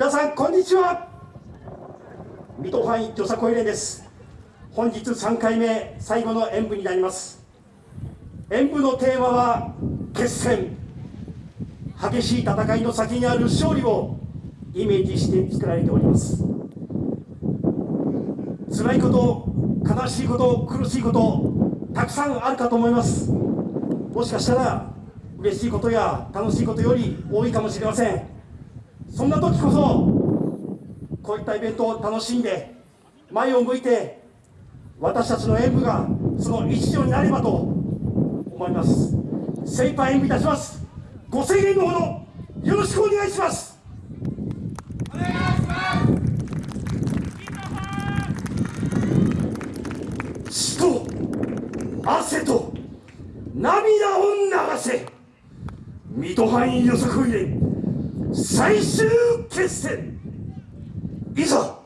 皆さんこんにちは。水戸範囲よさこい連です。本日3回目最後の演舞になります。演舞のテーマは決戦。激しい戦いの先にある勝利をイメージして作られております。辛いこと悲しいこと苦しいことたくさんあるかと思います。もしかしたら嬉しいことや楽しいことより多いかもしれません。そんな時こそこういったイベントを楽しんで前を向いて私たちの演舞がその一助になればと思います。精一杯演舞いたします。ご声援のほどよろしくお願いします。お願いします。血と汗と涙を流せ。水戸範囲予測入れ最終決戦。いざ。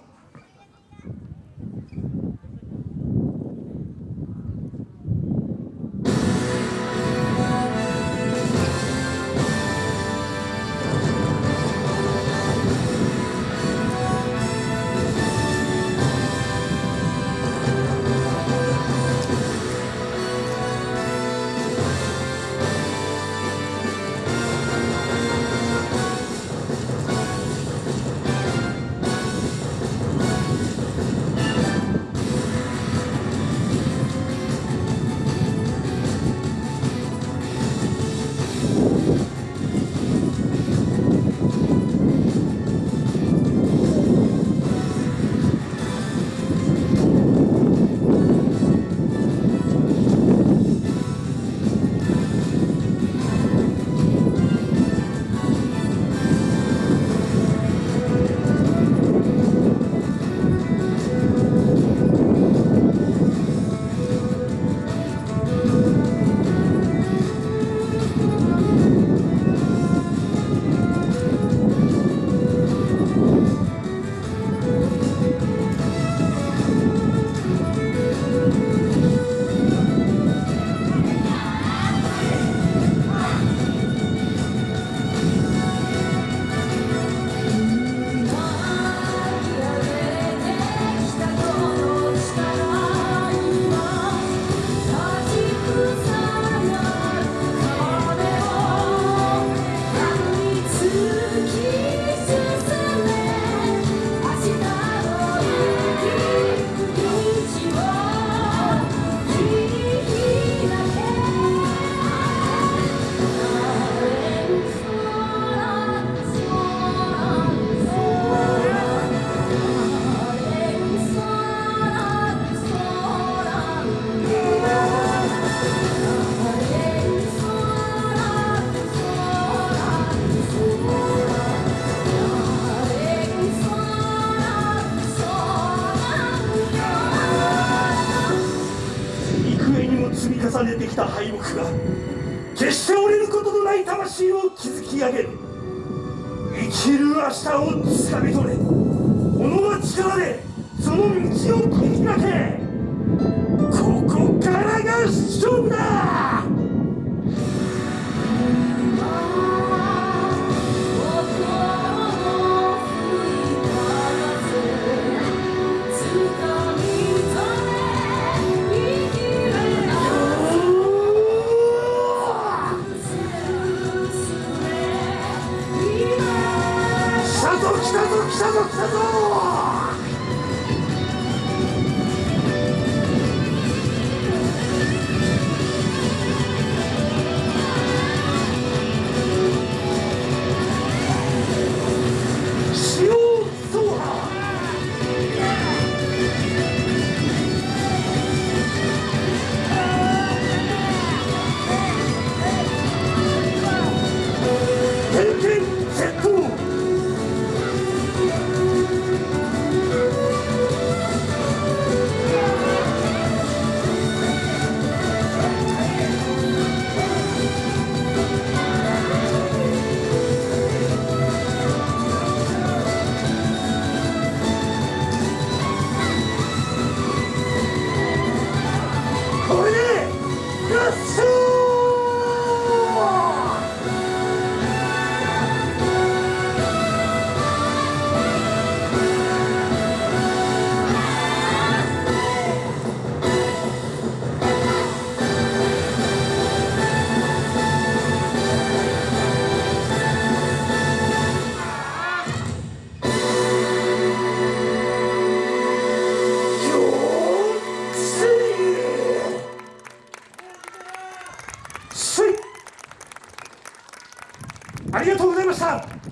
重ねてきた敗北が決して折れることのない魂を築き上げる。生きる明日をつかみ取れ。己の力でその道を切り開け。ここからが勝負だ。来たぞ来たぞ来たぞ来たぞありがとうございました。